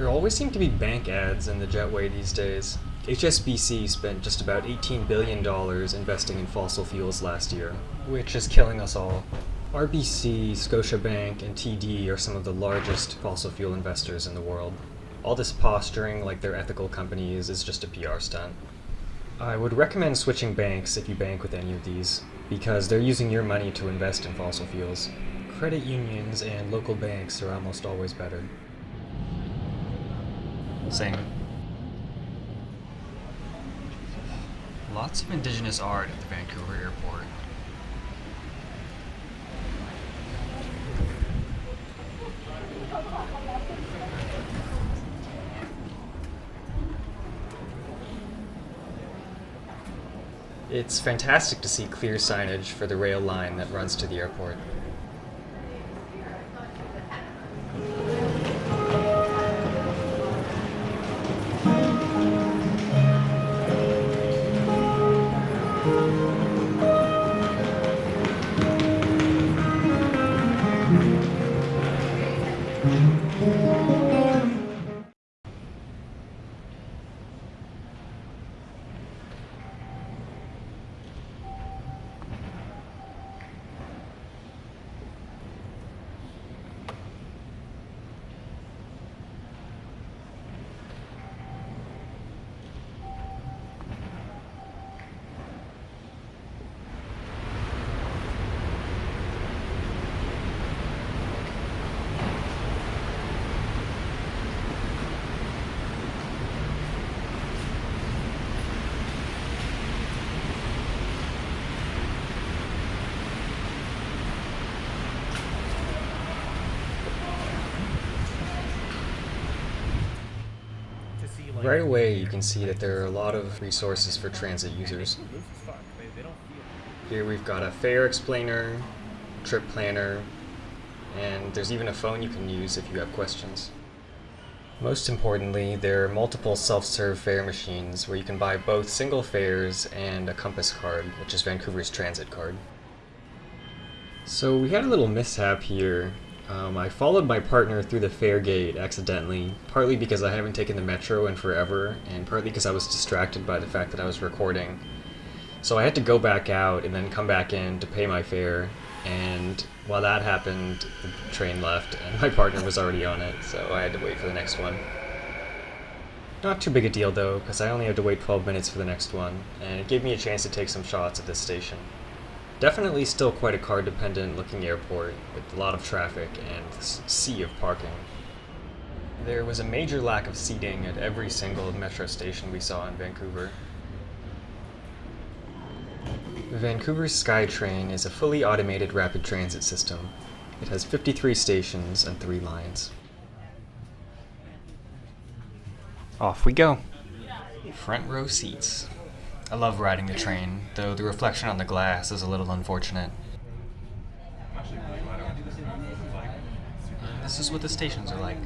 There always seem to be bank ads in the jetway these days. HSBC spent just about $18 billion investing in fossil fuels last year, which is killing us all. RBC, Scotiabank, and TD are some of the largest fossil fuel investors in the world. All this posturing like they're ethical companies is just a PR stunt. I would recommend switching banks if you bank with any of these, because they're using your money to invest in fossil fuels. Credit unions and local banks are almost always better. Same. Lots of indigenous art at the Vancouver airport. It's fantastic to see clear signage for the rail line that runs to the airport. Right away, you can see that there are a lot of resources for transit users. Here we've got a fare explainer, trip planner, and there's even a phone you can use if you have questions. Most importantly, there are multiple self-serve fare machines where you can buy both single fares and a Compass card, which is Vancouver's transit card. So we had a little mishap here. Um, I followed my partner through the fare gate accidentally, partly because I haven't taken the metro in forever, and partly because I was distracted by the fact that I was recording. So I had to go back out and then come back in to pay my fare, and while that happened, the train left, and my partner was already on it, so I had to wait for the next one. Not too big a deal though, because I only had to wait 12 minutes for the next one, and it gave me a chance to take some shots at this station. Definitely still quite a car-dependent looking airport, with a lot of traffic and sea of parking. There was a major lack of seating at every single metro station we saw in Vancouver. Vancouver's SkyTrain is a fully automated rapid transit system. It has 53 stations and 3 lines. Off we go! Front row seats. I love riding the train, though the reflection on the glass is a little unfortunate. This is what the stations are like.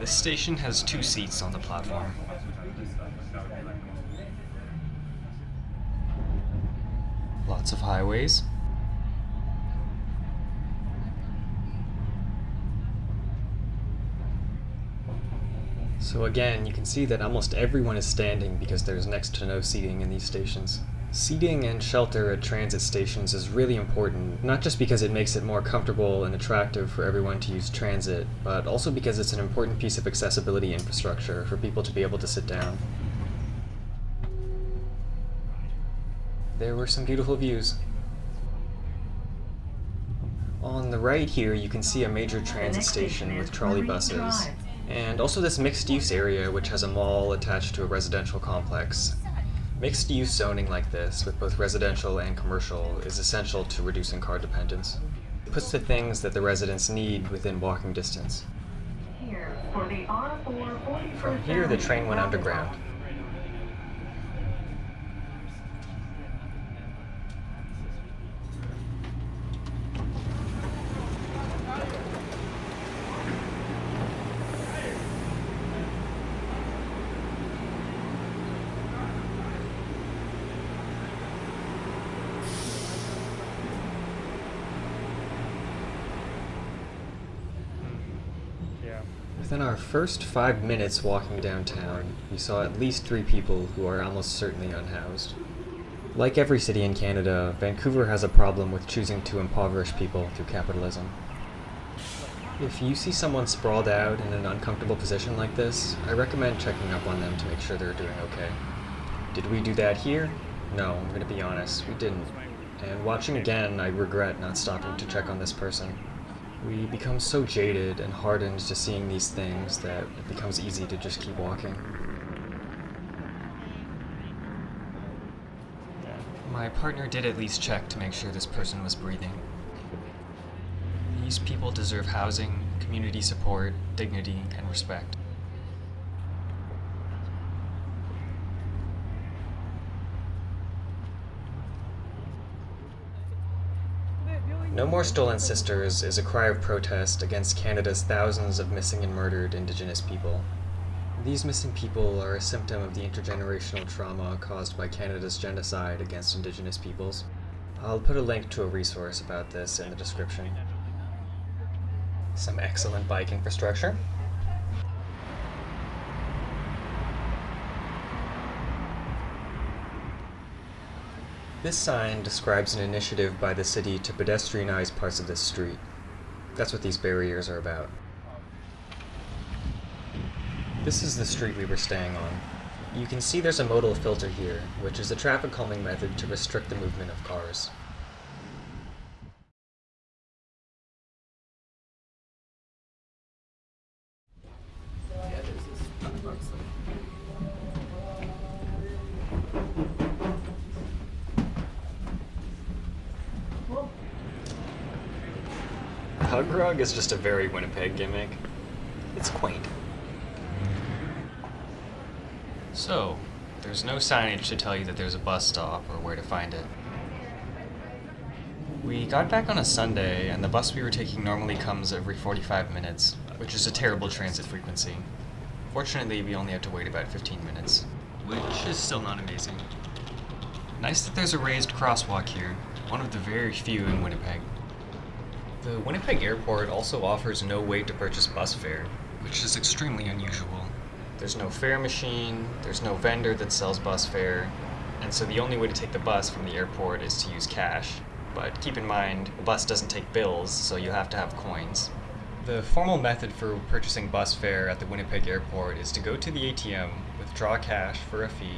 This station has two seats on the platform. Lots of highways. So again, you can see that almost everyone is standing because there's next to no seating in these stations. Seating and shelter at transit stations is really important, not just because it makes it more comfortable and attractive for everyone to use transit, but also because it's an important piece of accessibility infrastructure for people to be able to sit down. There were some beautiful views. On the right here, you can see a major transit station with trolley buses, and also this mixed-use area which has a mall attached to a residential complex. Mixed-use zoning like this, with both residential and commercial, is essential to reducing car dependence. It puts the things that the residents need within walking distance. From here, the train went underground. Within our first five minutes walking downtown, we saw at least three people who are almost certainly unhoused. Like every city in Canada, Vancouver has a problem with choosing to impoverish people through capitalism. If you see someone sprawled out in an uncomfortable position like this, I recommend checking up on them to make sure they're doing okay. Did we do that here? No, I'm gonna be honest, we didn't. And watching again, I regret not stopping to check on this person. We become so jaded and hardened to seeing these things that it becomes easy to just keep walking. My partner did at least check to make sure this person was breathing. These people deserve housing, community support, dignity, and respect. No More Stolen Sisters is a cry of protest against Canada's thousands of missing and murdered Indigenous people. These missing people are a symptom of the intergenerational trauma caused by Canada's genocide against Indigenous peoples. I'll put a link to a resource about this in the description. Some excellent bike infrastructure. This sign describes an initiative by the city to pedestrianize parts of this street. That's what these barriers are about. This is the street we were staying on. You can see there's a modal filter here, which is a traffic calming method to restrict the movement of cars. Hug rug is just a very Winnipeg gimmick. It's quaint. So, there's no signage to tell you that there's a bus stop or where to find it. We got back on a Sunday, and the bus we were taking normally comes every 45 minutes, which is a terrible transit frequency. Fortunately, we only had to wait about 15 minutes, which is still not amazing. Nice that there's a raised crosswalk here, one of the very few in Winnipeg. The Winnipeg Airport also offers no way to purchase bus fare, which is extremely unusual. There's no fare machine, there's no vendor that sells bus fare, and so the only way to take the bus from the airport is to use cash. But keep in mind, the bus doesn't take bills, so you have to have coins. The formal method for purchasing bus fare at the Winnipeg Airport is to go to the ATM, withdraw cash for a fee,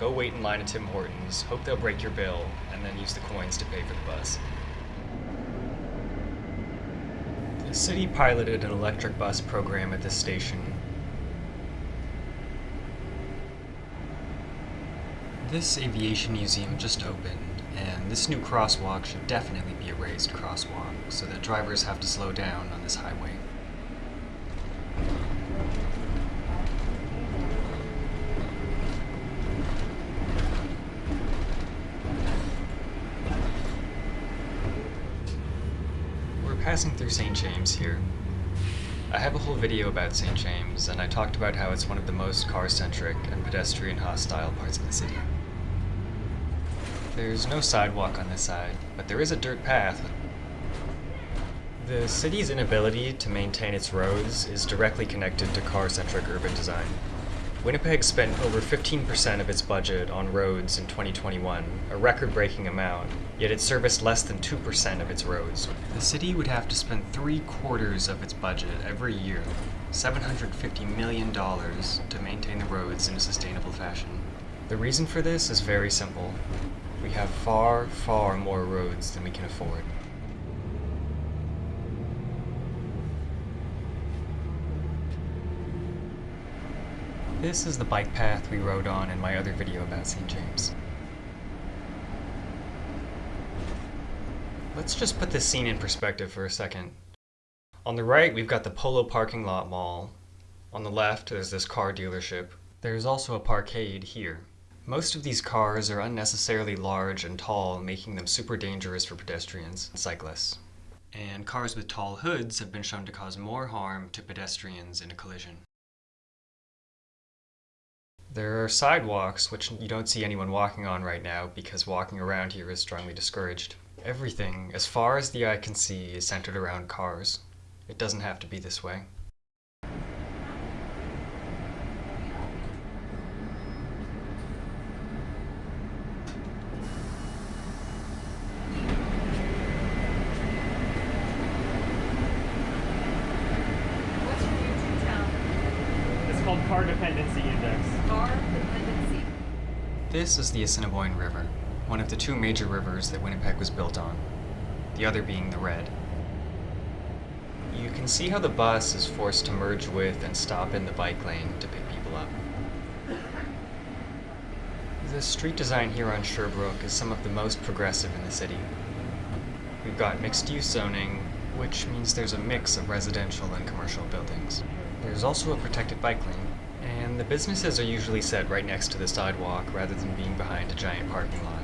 go wait in line at Tim Hortons, hope they'll break your bill, and then use the coins to pay for the bus. The city piloted an electric bus program at this station. This aviation museum just opened, and this new crosswalk should definitely be a raised crosswalk, so that drivers have to slow down on this highway. We're passing through St. James here. I have a whole video about St. James, and I talked about how it's one of the most car-centric and pedestrian-hostile parts of the city. There's no sidewalk on this side, but there is a dirt path. The city's inability to maintain its roads is directly connected to car-centric urban design. Winnipeg spent over 15% of its budget on roads in 2021, a record-breaking amount, yet it serviced less than 2% of its roads. The city would have to spend three quarters of its budget every year, $750 million, to maintain the roads in a sustainable fashion. The reason for this is very simple. We have far, far more roads than we can afford. This is the bike path we rode on in my other video about St. James. Let's just put this scene in perspective for a second. On the right, we've got the Polo Parking Lot Mall. On the left, there's this car dealership. There's also a parkade here. Most of these cars are unnecessarily large and tall, making them super dangerous for pedestrians and cyclists. And cars with tall hoods have been shown to cause more harm to pedestrians in a collision. There are sidewalks, which you don't see anyone walking on right now because walking around here is strongly discouraged. Everything, as far as the eye can see, is centered around cars. It doesn't have to be this way. It's called car dependency this is the Assiniboine River, one of the two major rivers that Winnipeg was built on, the other being the Red. You can see how the bus is forced to merge with and stop in the bike lane to pick people up. The street design here on Sherbrooke is some of the most progressive in the city. We've got mixed use zoning, which means there's a mix of residential and commercial buildings. There's also a protected bike lane, the businesses are usually set right next to the sidewalk rather than being behind a giant parking lot.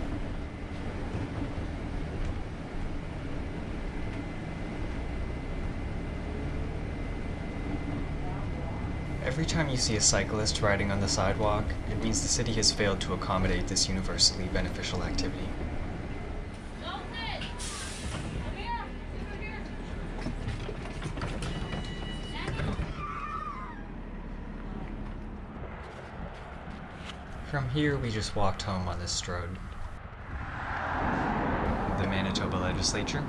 Every time you see a cyclist riding on the sidewalk, it means the city has failed to accommodate this universally beneficial activity. From here, we just walked home on this road. The Manitoba legislature.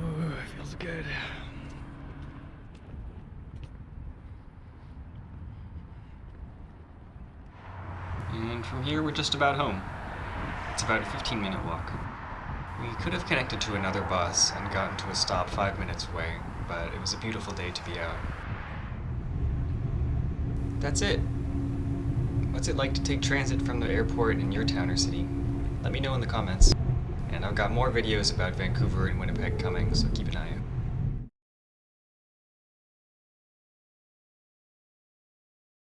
Ooh, feels good. And from here, we're just about home. It's about a 15 minute walk. We could have connected to another bus and gotten to a stop five minutes away, but it was a beautiful day to be out. That's it. What's it like to take transit from the airport in your town or city? Let me know in the comments. And I've got more videos about Vancouver and Winnipeg coming, so keep an eye out.